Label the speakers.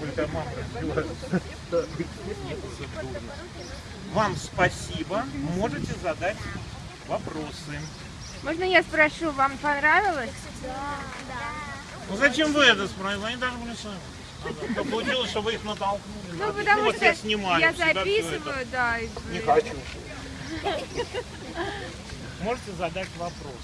Speaker 1: Только. Вам спасибо. Можете задать вопросы.
Speaker 2: Можно я спрошу, вам понравилось? Да.
Speaker 1: Ну зачем вы это спрашиваете? Они даже были сами. Ага. Получилось, что вы их натолкнули.
Speaker 2: Ну, потому
Speaker 1: вот
Speaker 2: что
Speaker 1: я снимаю
Speaker 2: я записываю, да. и
Speaker 1: Не хочу. Можете задать вопрос.